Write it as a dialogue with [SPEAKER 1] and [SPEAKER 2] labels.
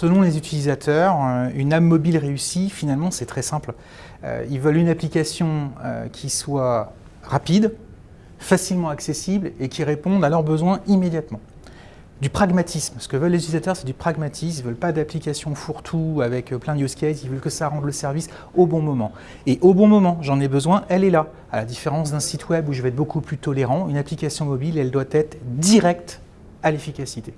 [SPEAKER 1] Selon les utilisateurs, euh, une âme mobile réussie, finalement, c'est très simple. Euh, ils veulent une application euh, qui soit rapide, facilement accessible et qui réponde à leurs besoins immédiatement. Du pragmatisme. Ce que veulent les utilisateurs, c'est du pragmatisme. Ils ne veulent pas d'application fourre-tout avec plein de use cases. Ils veulent que ça rende le service au bon moment. Et au bon moment, j'en ai besoin, elle est là. À la différence d'un site web où je vais être beaucoup plus tolérant, une application mobile, elle doit être directe à l'efficacité.